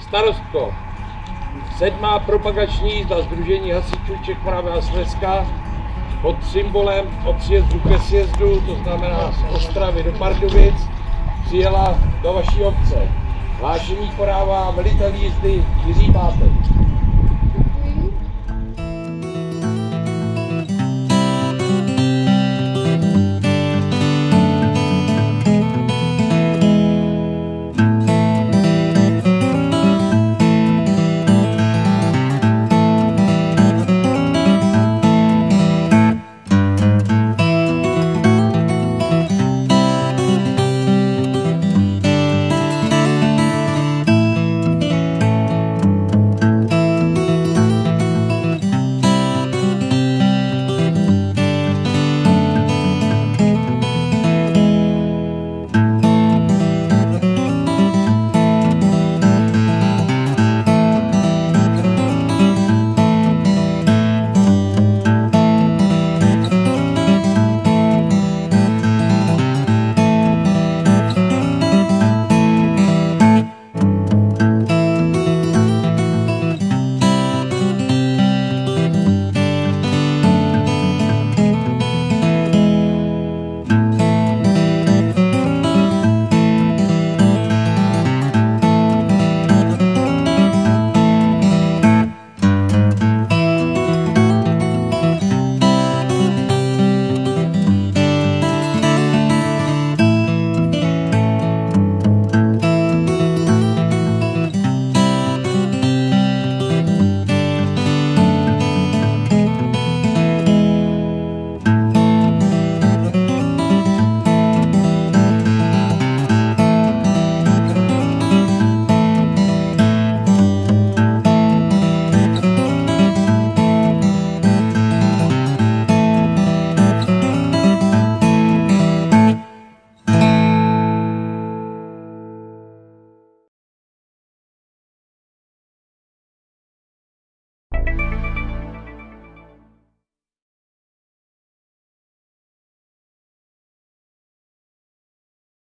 Starostko, sedmá propagační jízda Združení hasičů Čech, Moravy a Slezska pod symbolem od sjezdu ke sjezdu, to znamená z Ostravy do Pardubic, přijela do vaší obce. Hlášení podává velitel jízdy Jiří Pátek.